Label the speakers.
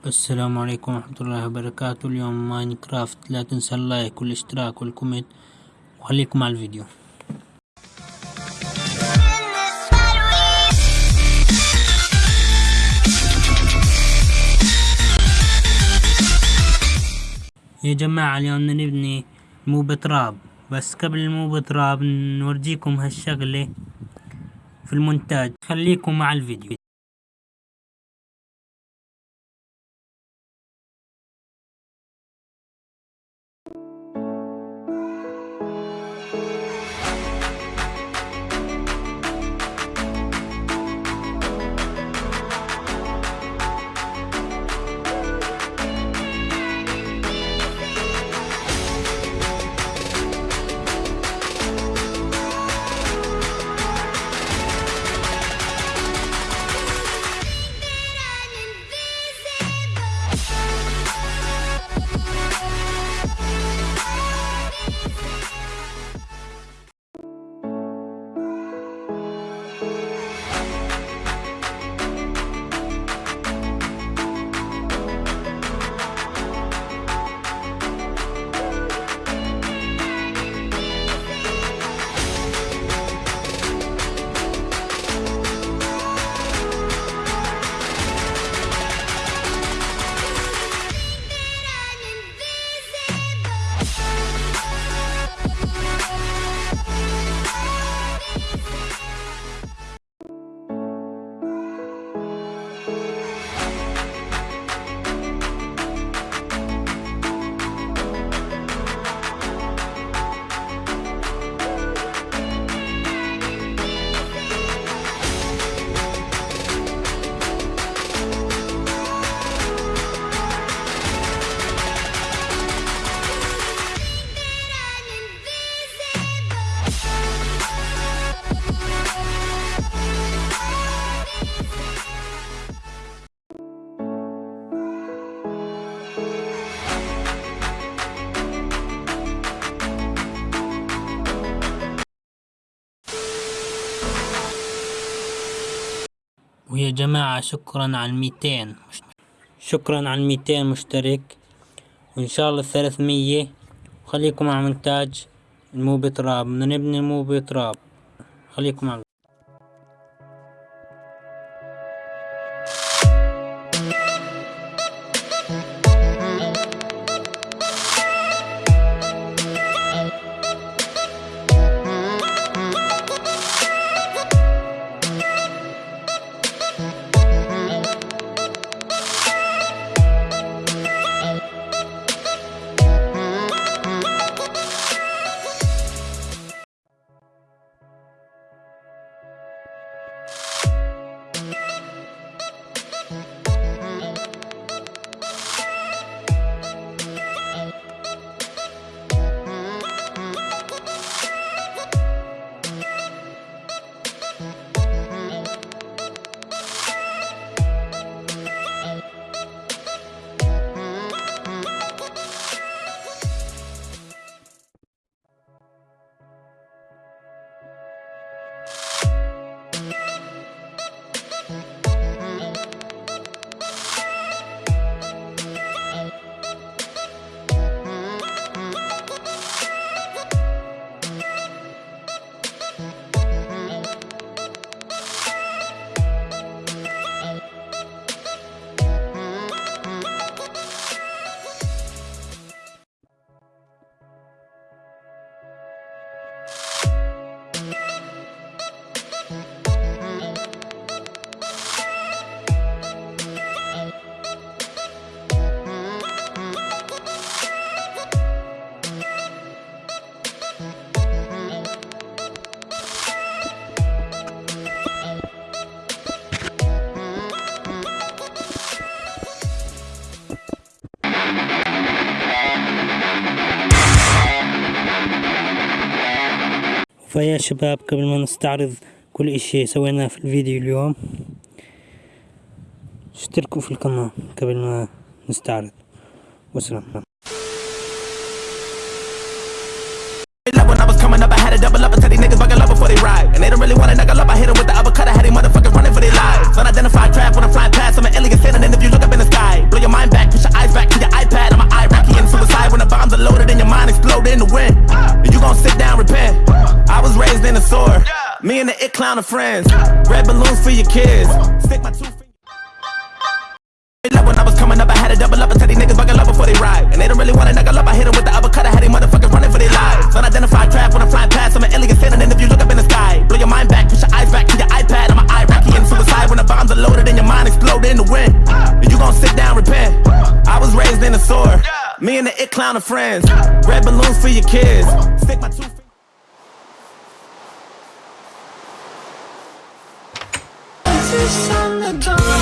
Speaker 1: السلام عليكم ورحمة الله وبركاته. اليوم Minecraft لا تنسى ال like والاشتراك وال comment. وخليكم مع الفيديو. يا جماعة اليوم نبني mob trap بس قبل ال mob trap نورجيكم هالشغلة في المونتاج. خليكم مع الفيديو. ويا جماعة شكرا على الميتين. شكرا على الميتين مشترك. وإن شاء الله الثلاثمية. وخليكم مع مونتاج المو بتراب بدنا نبني المو بتراب خليكم مع فيا شباب قبل ما نستعرض كل إشي سويناه في الفيديو اليوم. اشتركوا في القناة قبل ما نستعرض. وسلام.
Speaker 2: Clown of friends. Red balloons for your kids. Stick my two fingers. When I was coming up, I had to double up and tell these niggas buckle up before they ride. And they don't really wanna knuckle up. I hit them with the uppercut. I had these motherfuckers running for their lives. Unidentified craft when I'm flying past. I'm an alien standing in if you look up in the sky. Blow your mind back, push your eyes back to your iPad. I'm an Iraqi and suicide when the bombs are loaded and your mind explode in the wind. And you gon' sit down, repent. I was raised in a sword. Me and the it clown of friends. Red balloons for your kids. Stick kisses on the dawn